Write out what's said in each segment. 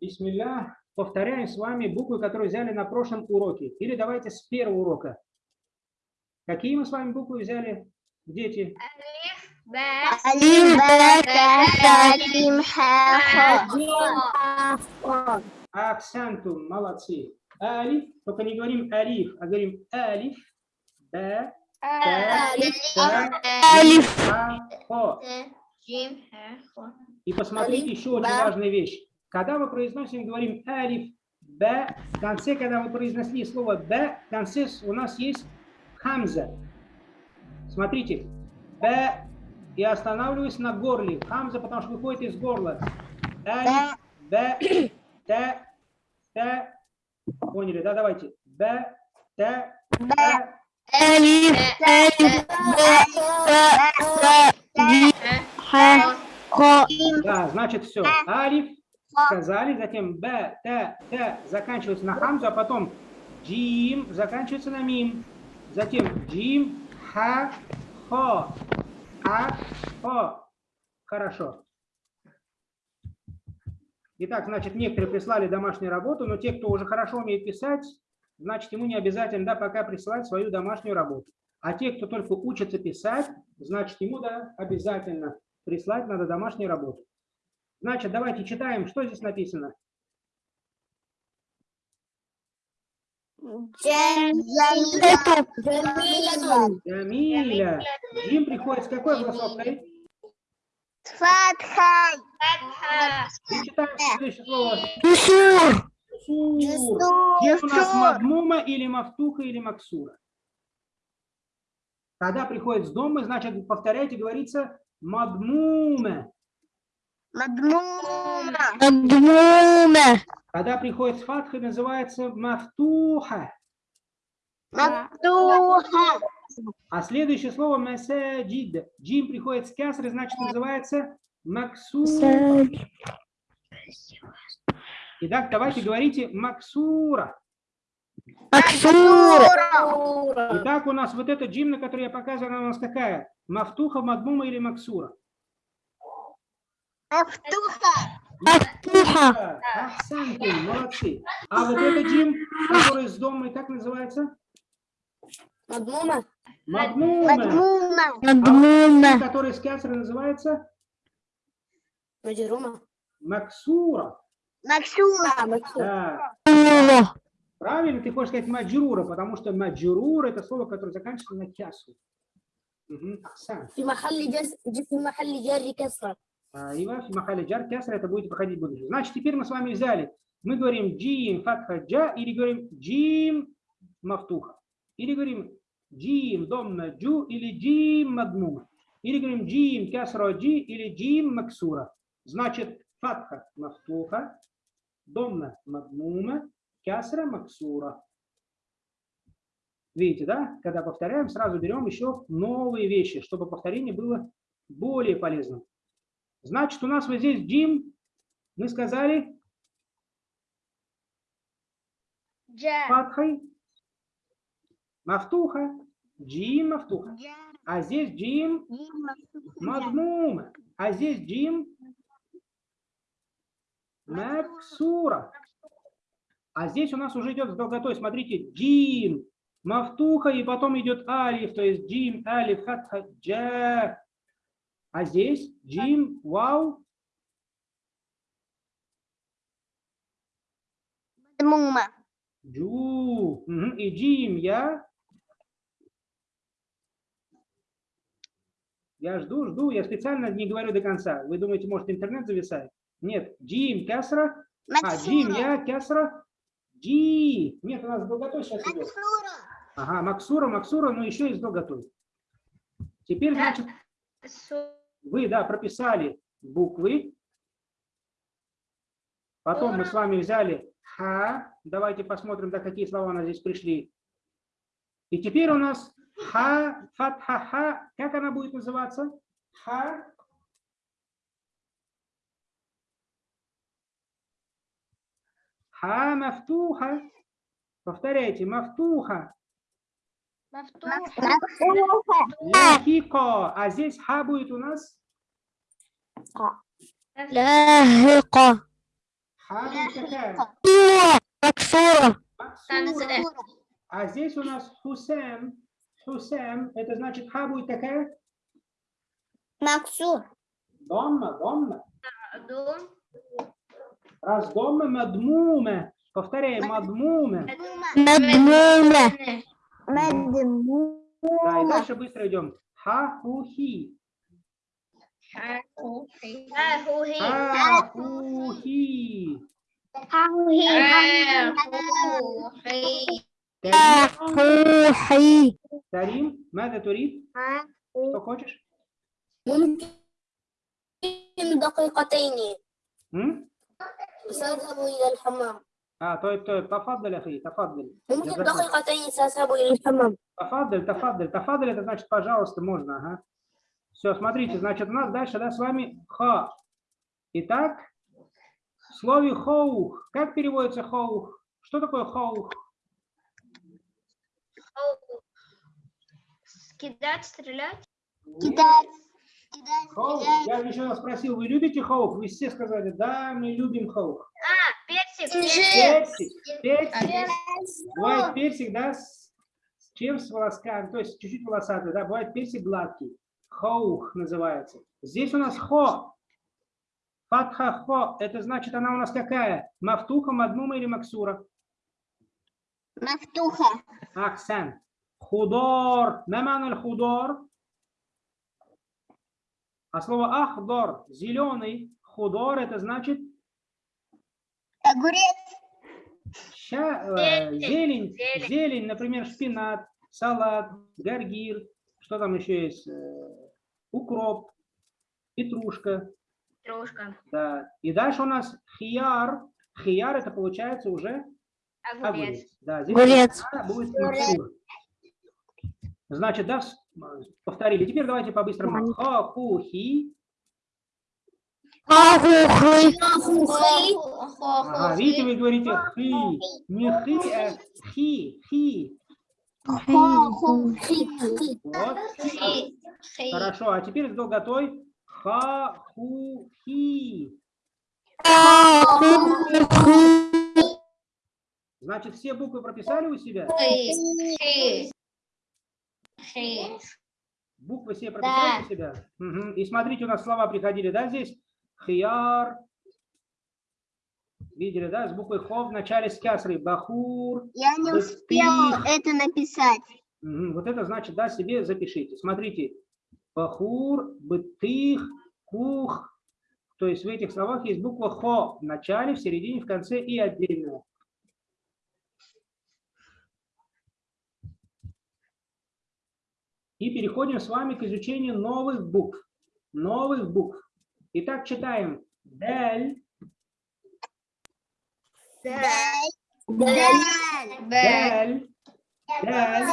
Бисмилля. Повторяем с вами буквы, которые взяли на прошлом уроке. Или давайте с первого урока. Какие мы с вами буквы взяли, дети? Хо. Акцентум, молодцы. Алиф, только не говорим алиф, а говорим алиф, б, Алиф, Хо. И посмотрите еще очень важная вещь. Когда мы произносим, говорим алиф, б, в конце, когда мы произнесли слово б, в конце у нас есть хамза. Смотрите, б, и останавливаюсь на горле. Хамза, потому что выходит из горла. Алиф, б, т, т. Поняли, да? Давайте. Б, т, т. Алиф, Алиф, Б, Т, Джим, Ха, Хо. Да, значит все. Алиф сказали, затем Б, Т, Т заканчивается на хамзу, а потом Джим заканчивается на мим. Затем Джим, Ха, Хо. А, Хо. Хорошо. Итак, значит, некоторые прислали домашнюю работу, но те, кто уже хорошо умеет писать, значит, ему не обязательно, да, пока присылать свою домашнюю работу. А те, кто только учится писать, значит, ему, да, обязательно прислать надо домашнюю работу. Значит, давайте читаем, что здесь написано. Джамиля. Джим приходит с какой голосовкой? Фатха. И читаем следующее слово. Джусур. Сур. Здесь у нас мадмума или мафтуха или максура. Когда приходит с дома, значит, повторяйте, говорится мадмума. Мадмума. Мадмума. Когда приходит с фатхой, называется мафтуха. Мадуха. А следующее слово масаджид. Джим приходит с кясры, значит, называется максура. Итак, давайте говорите максура. Максура. Итак, у нас вот эта джим, на которой я показываю, она у нас какая? Мафтуха, мадмума или максура? Мафтуха. Мафтуха. Ахсантум, молодцы. А вот эта джим, которая с домой, как называется? Мадмума. Мадмума. Мадмума. А джим, которая с кясрой называется? Маджрума. Максура. Максура. Да. Правильно, ты хочешь сказать маджрура, потому что маджрура это слово, которое заканчивается на кясу. Мгм, Ахсан. А, и вафи махали джар кесра, это будет выходить в будущее. Значит, теперь мы с вами взяли, мы говорим джим фатха джа или говорим джим мафтуха. Или говорим джим домна джу или джим мадмума. Или говорим джим кесра джи или джим максура. Значит, фатха мафтуха, домна мадмума, кесра максура. Видите, да? Когда повторяем, сразу берем еще новые вещи, чтобы повторение было более полезным. Значит, у нас вот здесь Джим, мы сказали, Фатхай, мафтуха, джим мафтуха. А здесь джим мадмума. А здесь джим максура. А здесь у нас уже идет с долготой. Смотрите, джим мафтуха, и потом идет алиф, то есть джим, алиф, хатха, джа. А здесь Джим, Вау. Мумма. Джу. И Джим, я. Я жду, жду. Я специально не говорю до конца. Вы думаете, может, интернет зависает? Нет. Джим, Кясра. А, Джим, я, Кясра. Джи. Нет, у нас долготой сейчас идет. Ага, Максура, Максура, ну, но еще и с долготой. Теперь, значит вы, да, прописали буквы. Потом мы с вами взяли ха. Давайте посмотрим, да, какие слова у нас здесь пришли. И теперь у нас ха, фатха, ха. Как она будет называться? Ха. Ха мафтуха. Повторяйте, мафтуха. مفتوحة Ляхико. А здесь ха будет у нас لاهقة Ха будет какая? مكسورة Максура. А здесь у нас Хусем. Хусем, это значит ха будет какая? مكسور Домма, домма. Раз домма, мадмума. Повторяем, мадмума. مدمومة مدمومة Да, и дальше быстро идем. Ха, ху, хи. Ха, ху, хи. Карим, حوحي Карим, ماذا تريد؟ Что хочешь? ممكن دقيقتين М? سأذهب إلى الحمام А, طيب طيب تفضل أخي تفضل ممكن جزاك الله. دقيقتين سأذهب إلى الحمام Тафадль, тафадль, тафадль, это значит, пожалуйста, можно, ага. Все, смотрите, значит, у нас дальше, да, с вами ха. Итак, в слове хоух, как переводится хоух? Что такое хоух? Кидать, стрелять? кидать кидать Хоух. Я еще раз спросил, вы любите хоух? Вы все сказали, да, мы любим хоух. Персик. Персик. Бывает персик, да, с чем с волосками, то есть чуть-чуть волосатый, да, бывает персик гладкий. Хоух называется. Здесь у нас хо. Фатха хо. Это значит, она у нас какая? Мафтуха, мадмума или максура? Мафтуха. Акцент. Худор. Наман худор. А слово ахдор – зеленый. Худор – это значит огурец ща, э, Зелень. зелень, Зелень. зелень, например, шпинат, салат, гаргир, что там еще есть, Э, укроп, петрушка, Трошка. да. И дальше у нас хияр, хияр это получается уже Огурец. огурец. Да, здесь Огурец. она будет максура. Значит, да, повторили. Теперь давайте по-быстрому. Ха-ху-хи. Хахухлы. А, видите, вы говорите хи. Не хи, а хи, хи. Вот. Хорошо, а теперь с долготой. Ха-ху-хи. Значит, все буквы прописали у себя? Буквы все прописали да. у себя? Угу. И смотрите, у нас слова приходили, да, здесь? Хияр. Видели, да, с буквой хо в начале с кясрой. Бахур. Я не успела это написать. Вот это значит, да, себе запишите. Смотрите. Бахур, бытых, кух. То есть в этих словах есть буква хо в начале, в середине, в конце и отдельная. И переходим с вами к изучению новых букв. Новых букв. Итак, читаем. Б. даль, даль.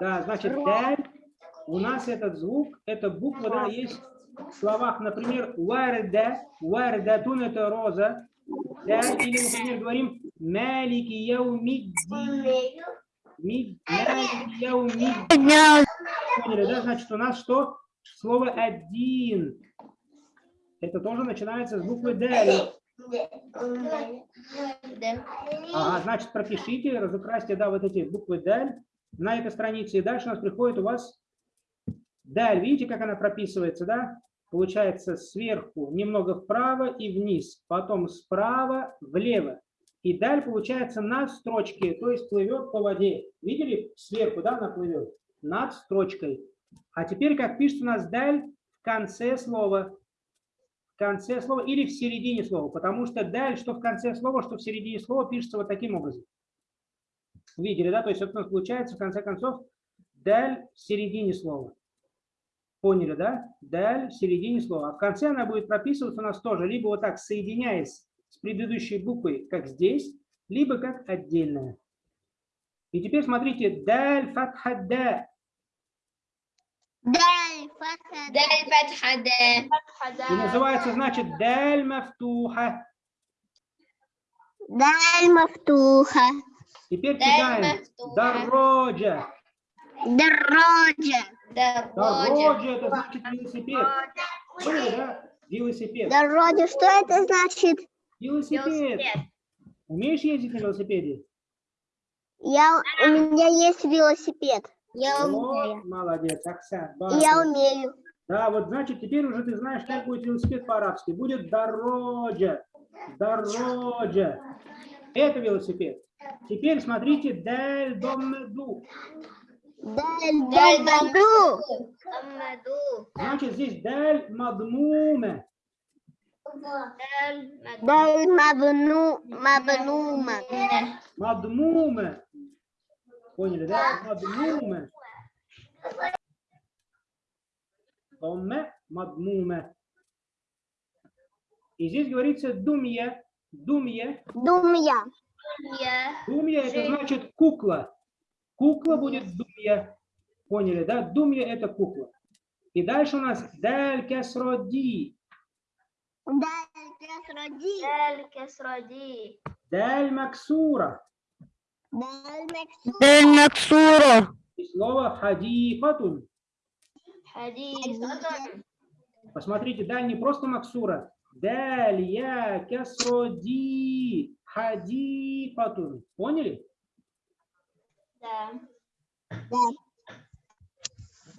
Да, значит, даль. У нас этот звук, эта буква, да, есть в словах, например, варда, вардатун это роза, да, или, например, говорим малики яумиддин, мид- малики яумиддин. Поняли, да, значит, у нас что? Слово один. Это тоже начинается с буквы даль. Ага, значит, пропишите, разукрасьте, да, вот эти буквы даль на этой странице. И дальше у нас приходит у вас даль. Видите, как она прописывается, да? Получается сверху немного вправо и вниз, потом справа влево. И даль получается над строчкой, то есть плывет по воде. Видели? Сверху, да, она плывет? Над строчкой. А теперь, как пишется у нас даль в конце слова. В конце слова или в середине слова, потому что даль, что в конце слова, что в середине слова, пишется вот таким образом. Видели, да? То есть вот у нас получается, в конце концов, даль в середине слова. Поняли, да? Даль в середине слова. А в конце она будет прописываться у нас тоже, либо вот так, соединяясь с предыдущей буквой, как здесь, либо как отдельная. И теперь смотрите, даль фатха. Даль. фатха, Даль фатха. И называется, значит, даль мафтуха. Даль мафтуха. Теперь читаем. Дорожа. Дорожа. Дорожа, это значит велосипед. Поняли, да? Велосипед. Дороги, что это значит? Велосипед. Велосипед. Умеешь ездить на велосипеде? Я, у меня есть велосипед. Я Вот, молодец, Оксан. И я умею. Да, вот значит, теперь уже ты знаешь, как будет велосипед по-арабски. Будет дорожа. Дорожа. Это велосипед. Теперь смотрите, даль домеду. Даль, Даль даль, даду. Амаду. Значит, здесь даль мадмуме. Даль мабну, мабнума. Мадмуме. Поняли, да? Мадмуме. Домме, мадмуме. И здесь говорится думья. Думья. Думья. Думья это значит кукла. Кукла будет думья. Поняли, да? Думья это кукла. И дальше у нас даль кесроди. Даль кесроди. Даль кесради. Даль максура. Даль мексура. Дель Максура. И слово хадикатун. Хадисатун. Посмотрите, даль не просто максура. Даль я кесроди. Хадикатун. Поняли? Да.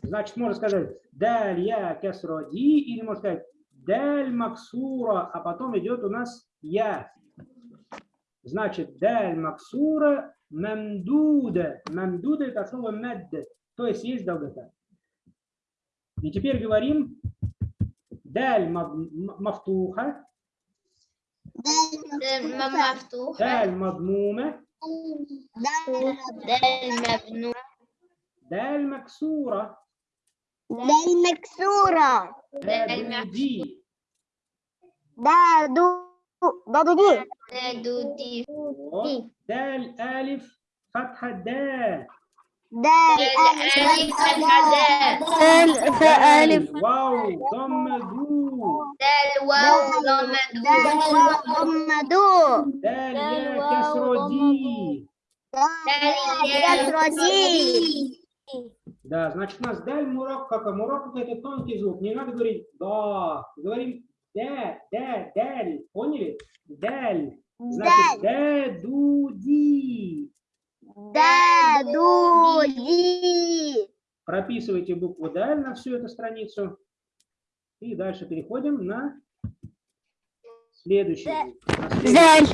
Значит, можно сказать даль я кесроди или можно сказать даль максура, а потом идет у нас я. Значит, даль максура мамдуда. Мамдуда это от слова то есть есть долгота. И теперь говорим даль мафтуха, Даль мафтуха. даль мадмума, Даль Даль мабну. даль максура, Даль мексура. Даль дадуди. Даду. Дадуди. Дадуди. Вот. Даль алиф фатха да. Даль Даль алиф аль-хада. Дель фа алиф. Вау, доммаду. Даль вау дамаду. Дамаду. Даль я вау, кесроди. Даль Кесроди. Да, значит, у нас даль мурак, как мурак это тонкий звук. Не надо говорить да. Говорим да, да, даль. Поняли? Даль. Значит, да, ду, ди. Дадуди. Прописывайте букву даль на всю эту страницу. И дальше переходим на следующий. Заль.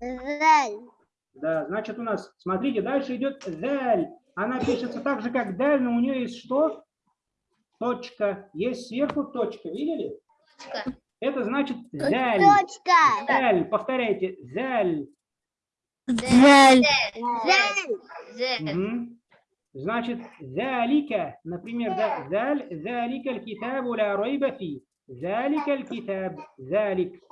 Заль. Да, значит, у нас, смотрите, дальше идет заль. Она пишется так же, как даль, но у нее есть что? Точка. Есть сверху точка. Видели? Точка. Это значит заль. Точка. Заль. Повторяйте. Заль. Заль. Заль. Мгм. Значит, залика, например, да, заль, залика аль-китабу ла райба фи. Залика аль-китаб, залик.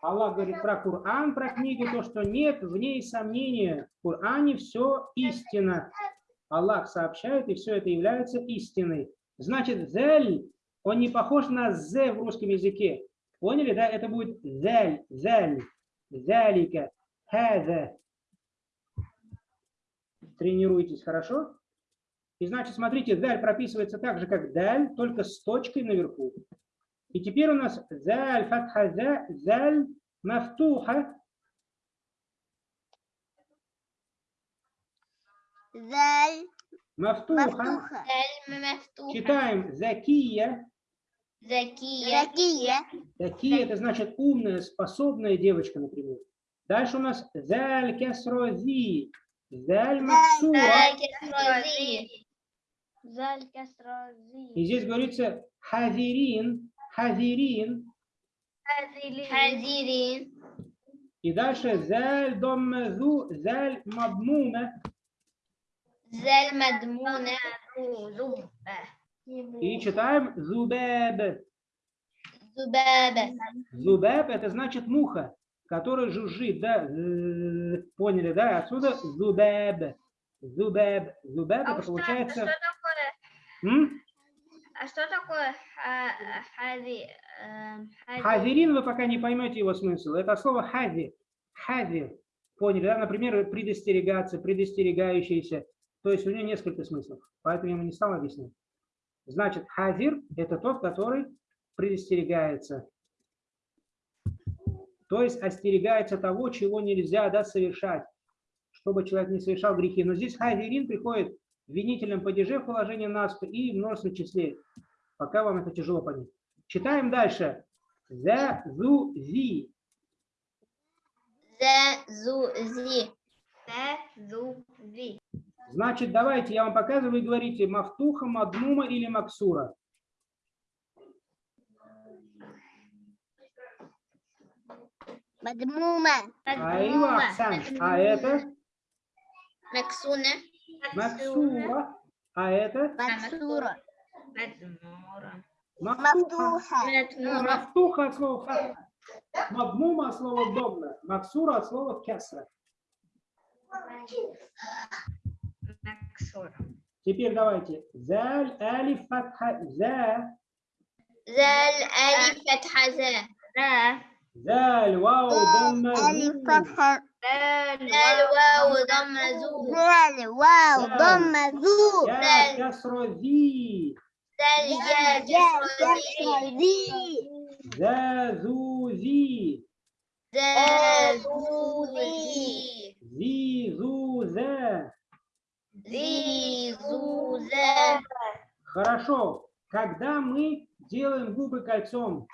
Аллах говорит про Коран, про книгу, то, что нет в ней сомнения. В Коране все истина. Аллах сообщает, и все это является истиной. Значит, заль, он не похож на з в русском языке. Поняли, да? Это будет заль, заль, залика, хаза. Тренируйтесь хорошо. И значит, смотрите, даль прописывается так же, как даль, только с точкой наверху. И теперь у нас заль фатха за, заль мафтуха. Заль. Мафтуха. Читаем закия. Закия. Закия. Закия это значит умная, способная девочка, например. Дальше у нас заль кесрози. Заль максура. Заль кесрази. Заль И здесь говорится хазирин. Хазирин. Хазирин. И дальше заль доммазу, заль мадмума. Заль мадмуна. Зубба. И читаем зубаб. Зубаба. Зубаб это значит муха, которая жужжит, да? Поняли, да? Отсюда зубаб. Зубаб. Зубаб это получается... Что такое? М? А что такое хази? эм, хази? Хазирин вы пока не поймете его смысл. Это слово хази. Хази. Поняли, да? Например, предостерегаться, предостерегающийся. То есть у нее несколько смыслов, поэтому я ему не стал объяснять. Значит, хазир – это тот, который предостерегается. То есть остерегается того, чего нельзя да, совершать, чтобы человек не совершал грехи. Но здесь хазирин приходит в винительном падеже в положении нас и в множественном числе. Пока вам это тяжело понять. Читаем дальше. За зу зи. За зу зи. За зу зи. Значит, давайте я вам показываю и говорите Мафтуха, Мадмума или Максура. Мадмума. Айва, А, а это? Максуна. Максура. А это? Максура. Мадмура. Мафтуха. Мафтуха от слова фатха. Мадмума от слова домна. Максура от слова кесра. ксора. Теперь давайте. Заль алиф фатха за. Заль алиф фатха за. За. Заль вау дамма Алиф фатха. Заль вау дамма зу. Заль вау дамма зу. Заль касра зи. Заль я касра зи. За зу зи. За зу зи. Зи зу за. Зизуза. Хорошо. Когда мы делаем губы кольцом,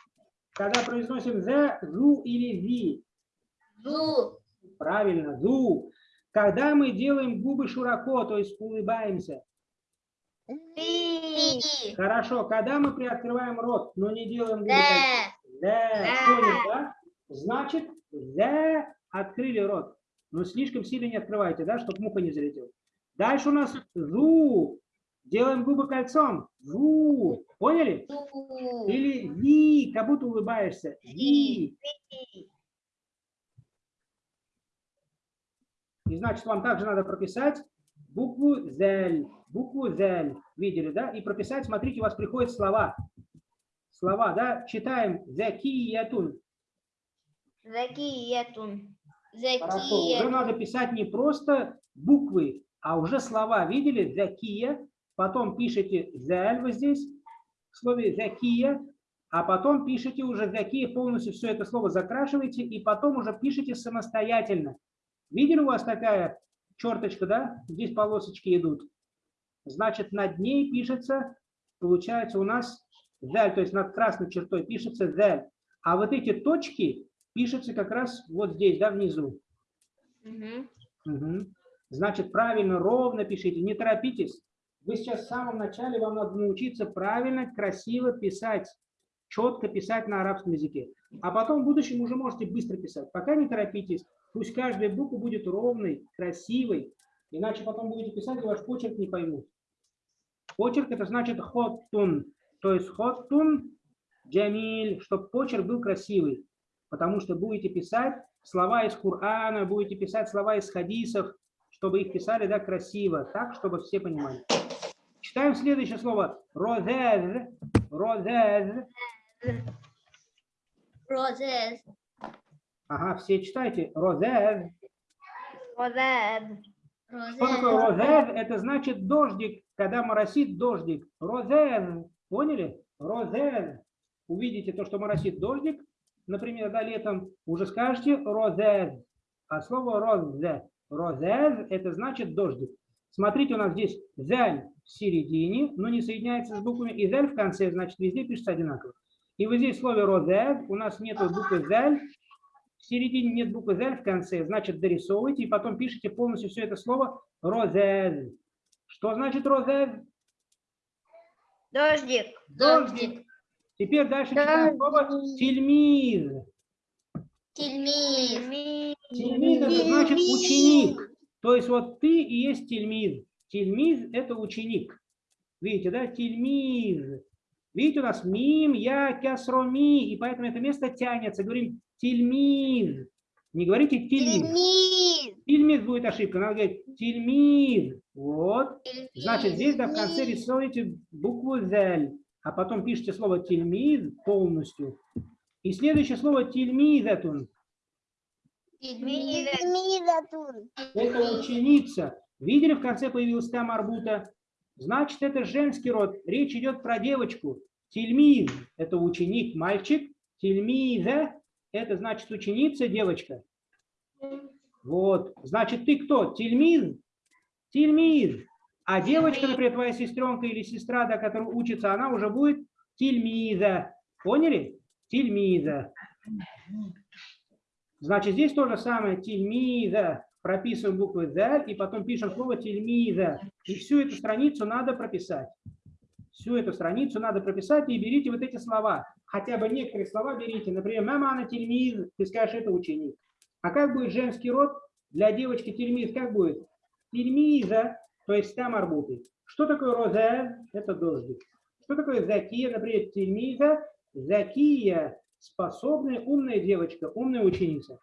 когда произносим «зе», «зу» или «ви». «Зу». Правильно, «зу». Когда мы делаем губы широко, то есть улыбаемся. «Ви». Хорошо. Когда мы приоткрываем рот, но не делаем губы кольцом. «Зе». Понял, да? Значит, «зе» открыли рот. Но слишком сильно не открывайте, да, чтобы муха не залетела. Дальше у нас ру. Делаем губы кольцом. Ру. Поняли? Или ви, как будто улыбаешься. Ви. И значит, вам также надо прописать букву зель. Букву зель. Видели, да? И прописать, смотрите, у вас приходят слова. Слова, да? Читаем. Закиятун. Закиятун. Хорошо. Уже надо писать не просто буквы, а уже слова. Видели? Закия. Потом пишите зель вот здесь, в слове закия. А потом пишите уже закия, полностью все это слово закрашиваете, и потом уже пишите самостоятельно. Видели у вас такая черточка, да? Здесь полосочки идут. Значит, над ней пишется, получается у нас зель, то есть над красной чертой пишется зель. А вот эти точки пишутся как раз вот здесь, да, внизу. Мгм. Мгм. Значит, правильно, ровно пишите, не торопитесь. Вы сейчас в самом начале, вам надо научиться правильно, красиво писать, четко писать на арабском языке. А потом в будущем уже можете быстро писать. Пока не торопитесь, пусть каждая буква будет ровной, красивой, иначе потом будете писать, и ваш почерк не поймут. Почерк это значит хоттун, то есть хоттун джамиль, чтобы почерк был красивый, потому что будете писать слова из Корана, будете писать слова из хадисов, чтобы их писали да, красиво, так, чтобы все понимали. Читаем следующее слово. Розез. Розез. Розез. Ага, все читайте. Розез. Розез. Что такое розез? Это значит дождик, когда моросит дождик. Розез. Поняли? Розез. Увидите то, что моросит дождик, например, да, летом, уже скажете розез. А слово розе Розез – это значит дождик. Смотрите, у нас здесь «зяль» в середине, но не соединяется с буквами, и «зяль» в конце, значит, везде пишется одинаково. И вот здесь в слове «розез» у нас нет буквы «зяль», в середине нет буквы «зяль» в конце, значит, дорисовывайте, и потом пишите полностью все это слово «розез». Что значит «розез»? Дождик. Дождик. Теперь дальше Дождик. читаем слово «тельмиз». Тельмиз. Тельмид – это значит ученик. То есть вот ты и есть тельмид. Тельмид – это ученик. Видите, да? Тельмид. Видите, у нас мим, я, кясро, ми. И поэтому это место тянется. Говорим тельмид. Не говорите тельмид. Тельмид будет ошибка. Надо говорить тельмид. Вот. Значит, здесь да, в конце рисуете букву «зель», а потом пишите слово «тельмид» полностью. И следующее слово «тельмид» «тельмидатун». Это ученица. Видели, в конце появилась там арбута? Значит, это женский род. Речь идет про девочку. Тельмиз – это ученик, мальчик. Тельмиза – это значит ученица, девочка. Вот. Значит, ты кто? Тельмиз? Тельмиз. А девочка, например, твоя сестренка или сестра, до которой учится, она уже будет тельмиза. Поняли? Тельмиза. Значит, здесь то же самое. Тельмиза. Прописываем буквы «заль» и потом пишем слово «тельмиза». И всю эту страницу надо прописать. Всю эту страницу надо прописать и берите вот эти слова. Хотя бы некоторые слова берите. Например, «мама она тельмиз», ты скажешь, это ученик. А как будет женский род для девочки тельмиз? Как будет? Тельмиза, то есть там арбуты. Что такое роза? Это дождик. Что такое закия? Например, тельмиза, закия, способная, умная девочка, умная ученица.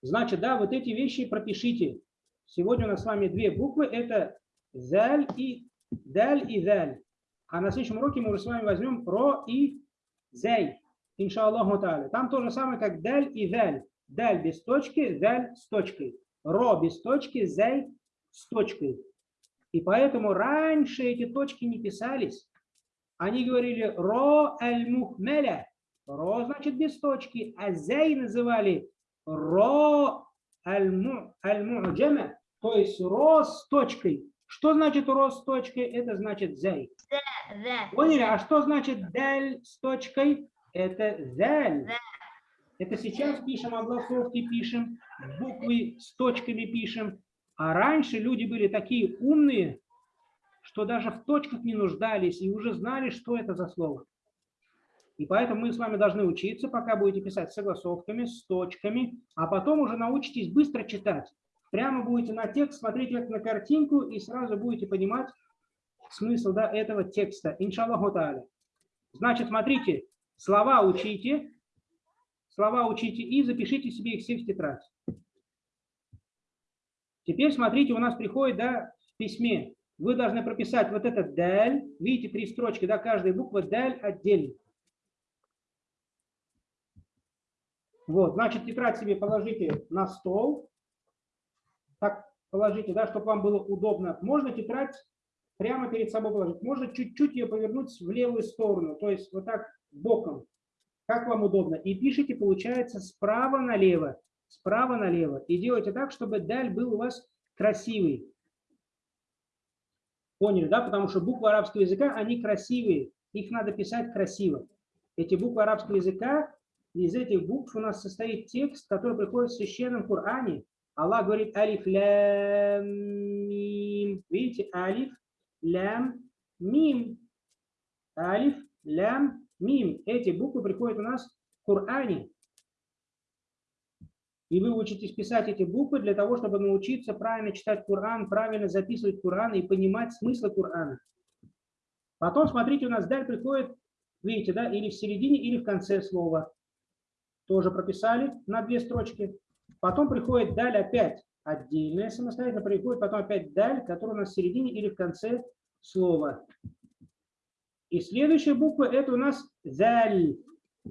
Значит, да, вот эти вещи пропишите. Сегодня у нас с вами две буквы. Это заль и даль и заль. А на следующем уроке мы уже с вами возьмем ро и зай. Иншаллаху та'аля. Там то же самое, как даль и заль. Даль без точки, заль с точкой. Ро без точки, зай с точкой. И поэтому раньше эти точки не писались. Они говорили ро аль мухмеля. Ро значит без точки, а зай называли ро аль-му'джама, то есть ро с точкой. Что значит ро с точкой? Это значит. ذا Поняли? А что значит даль с точкой? Это заль. Это сейчас пишем огласовки, пишем, буквы с точками пишем. А раньше люди были такие умные, что даже в точках не нуждались и уже знали, что это за слово. И поэтому мы с вами должны учиться, пока будете писать с согласовками, с точками, а потом уже научитесь быстро читать. Прямо будете на текст смотреть как на картинку и сразу будете понимать смысл да, этого текста. Иншаллаху та'аля. Значит, смотрите, слова учите, слова учите и запишите себе их все в тетрадь. Теперь смотрите, у нас приходит да, в письме. Вы должны прописать вот этот даль. Видите, три строчки, да, каждая буква даль отдельно. Вот, значит, тетрадь себе положите на стол. Так положите, да, чтобы вам было удобно. Можно тетрадь прямо перед собой положить. Можно чуть-чуть ее повернуть в левую сторону, то есть вот так боком, как вам удобно. И пишите, получается, справа налево, справа налево. И делайте так, чтобы даль был у вас красивый. Поняли, да? Потому что буквы арабского языка, они красивые. Их надо писать красиво. Эти буквы арабского языка, из этих букв у нас состоит текст, который приходит в священном Коране. Аллах говорит алиф лям мим. Видите, алиф лям мим. Алиф лям мим. Эти буквы приходят у нас в Коране. И вы учитесь писать эти буквы для того, чтобы научиться правильно читать Коран, правильно записывать Коран и понимать смысл Корана. Потом, смотрите, у нас даль приходит, видите, да, или в середине, или в конце слова. Тоже прописали на две строчки. Потом приходит даль опять отдельная, самостоятельно приходит потом опять даль, которая у нас в середине или в конце слова. И следующая буква это у нас заль.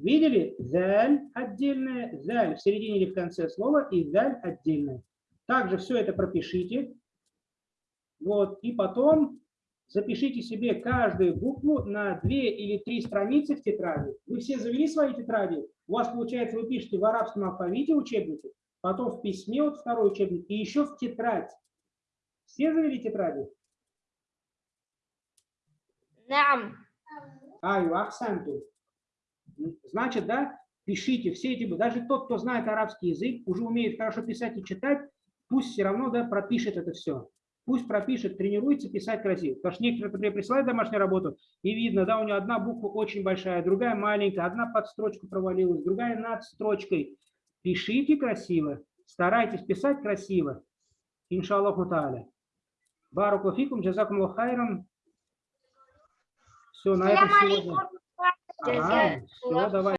Видели? Заль отдельное, заль в середине или в конце слова и заль отдельное. Также все это пропишите. Вот, и потом запишите себе каждую букву на две или три страницы в тетради. Вы все завели свои тетради? У вас, получается, вы пишете в арабском алфавите учебники, потом в письме вот второй учебник и еще в тетрадь. Все завели тетради? Да. Ай Аю, ахсанту. Значит, да, пишите все эти, даже тот, кто знает арабский язык, уже умеет хорошо писать и читать, пусть все равно, да, пропишет это все. Пусть пропишет, тренируется писать красиво. Потому что некоторые, например, присылают домашнюю работу, и видно, да, у нее одна буква очень большая, другая маленькая, одна под строчку провалилась, другая над строчкой. Пишите красиво, старайтесь писать красиво. Иншаллаху та'аля. Баракулафикум, джазакум лохайрам. Все, на этом сегодня. Ага, все, давай.